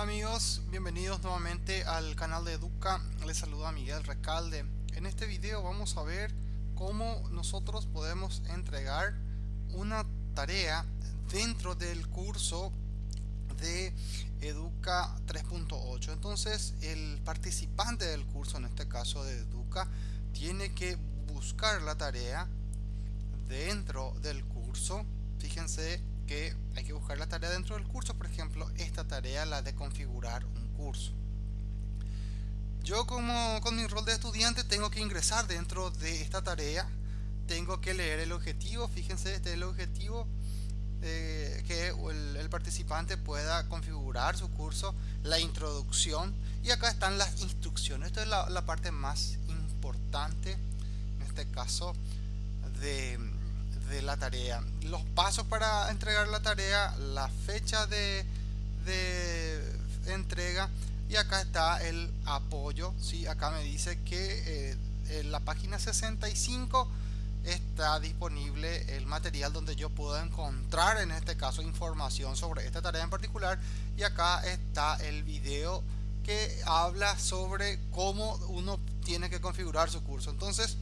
Hola amigos, bienvenidos nuevamente al canal de Educa, les saluda Miguel Recalde. En este video vamos a ver cómo nosotros podemos entregar una tarea dentro del curso de Educa 3.8. Entonces el participante del curso, en este caso de Educa, tiene que buscar la tarea dentro del curso. Fíjense que hay que buscar la tarea dentro del curso, por ejemplo, esta tarea, la de configurar un curso. Yo como con mi rol de estudiante tengo que ingresar dentro de esta tarea, tengo que leer el objetivo, fíjense, este es el objetivo, eh, que el, participante pueda configurar su curso, la introducción. Y acá están las instrucciones, esta es la, la parte más importante en este caso de de la tarea, los pasos para entregar la tarea, la fecha de, entrega y acá está el apoyo. ¿sí? Acá me dice que eh, en la página 65 está disponible el material donde yo puedo encontrar en este caso información sobre esta tarea en particular y acá está el video que habla sobre cómo uno tiene que configurar su curso entonces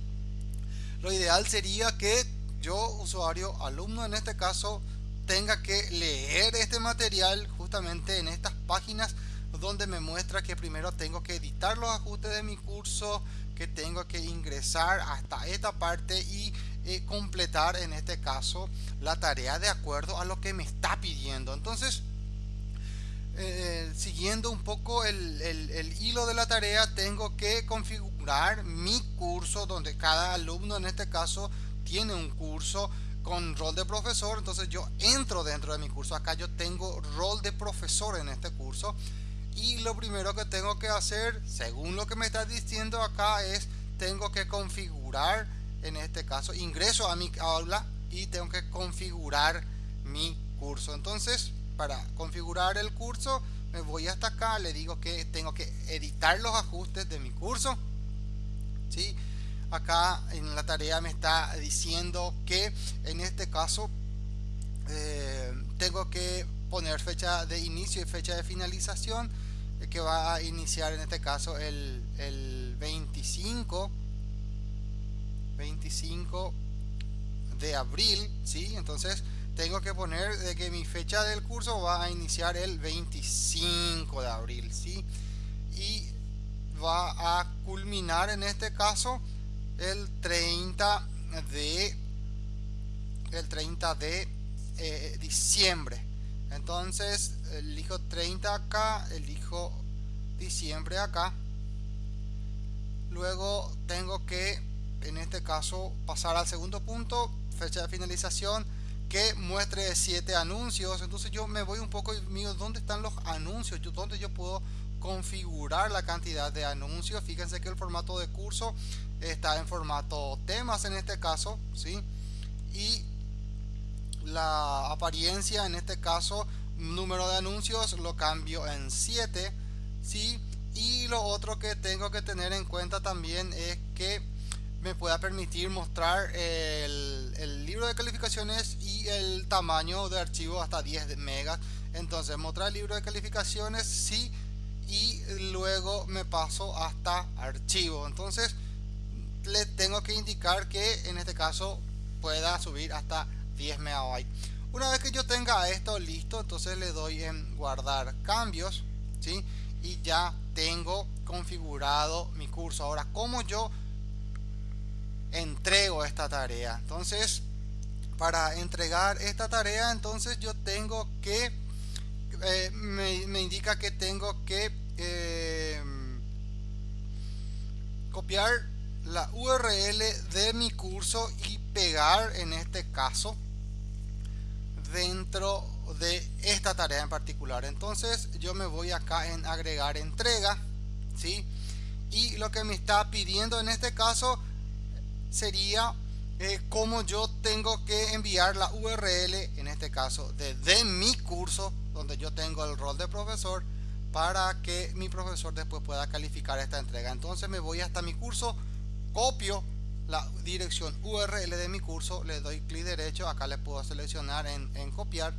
lo ideal sería que yo, usuario, alumno en este caso, tenga que leer este material justamente en estas páginas donde me muestra que primero tengo que editar los ajustes de mi curso, que tengo que ingresar hasta esta parte y eh, completar en este caso la tarea de acuerdo a lo que me está pidiendo. Entonces, eh, siguiendo un poco el, el, hilo de la tarea, tengo que configurar mi curso donde cada alumno en este caso tiene un curso con rol de profesor, entonces yo entro dentro de mi curso. Acá yo tengo rol de profesor en este curso. Y lo primero que tengo que hacer, según lo que me está diciendo acá, es tengo que configurar, en este caso, ingreso a mi aula y tengo que configurar mi curso. Entonces, para configurar el curso, me voy hasta acá, le digo que tengo que editar los ajustes de mi curso. ¿sí? Acá en la tarea me está diciendo que en este caso eh, tengo que poner fecha de inicio y fecha de finalización eh, que va a iniciar en este caso el, el 25 25 de abril ¿sí? entonces tengo que poner de que mi fecha del curso va a iniciar el 25 de abril ¿sí? y va a culminar en este caso el 30 de el 30 de eh, diciembre. Entonces elijo 30 acá elijo diciembre acá. Luego tengo que en este caso pasar al segundo punto fecha de finalización que muestre siete anuncios. Entonces yo me voy un poco mío dónde están los anuncios yo donde yo puedo configurar la cantidad de anuncios fíjense que el formato de curso está en formato temas en este caso ¿sí? y la apariencia en este caso número de anuncios lo cambio en 7 ¿sí? y lo otro que tengo que tener en cuenta también es que me pueda permitir mostrar el, el libro de calificaciones y el tamaño de archivo hasta 10 megas entonces mostrar el libro de calificaciones sí y luego me paso hasta archivo. Entonces le tengo que indicar que en este caso pueda subir hasta 10 megabytes. Una vez que yo tenga esto listo entonces le doy en guardar cambios ¿sí? y ya tengo configurado mi curso. Ahora como yo entrego esta tarea entonces para entregar esta tarea entonces yo tengo que eh, me, indica que tengo que eh, copiar la URL de mi curso y pegar en este caso dentro de esta tarea en particular entonces yo me voy acá en agregar entrega ¿sí? y lo que me está pidiendo en este caso sería eh, como yo tengo que enviar la URL en este caso de, de mi curso donde yo tengo el rol de profesor para que mi profesor después pueda calificar esta entrega entonces me voy hasta mi curso copio la dirección URL de mi curso, le doy clic derecho, acá le puedo seleccionar en, copiar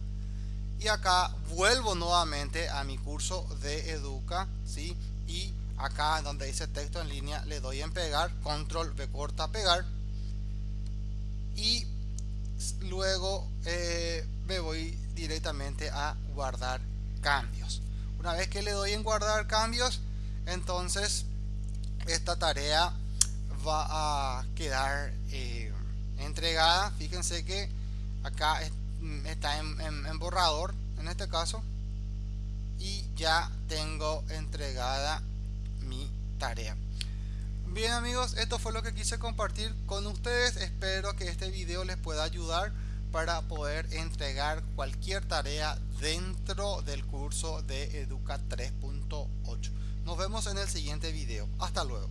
y acá vuelvo nuevamente a mi curso de Educa, ¿sí? Y acá donde dice texto en línea le doy en pegar, control V corta pegar y luego eh, me voy directamente a guardar cambios. Una vez que le doy en guardar cambios, entonces esta tarea va a quedar eh, entregada. Fíjense que acá está en, borrador en este caso y ya tengo entregada mi tarea bien amigos esto fue lo que quise compartir con ustedes espero que este video les pueda ayudar para poder entregar cualquier tarea dentro del curso de Educa 3.8 nos vemos en el siguiente video. Hasta luego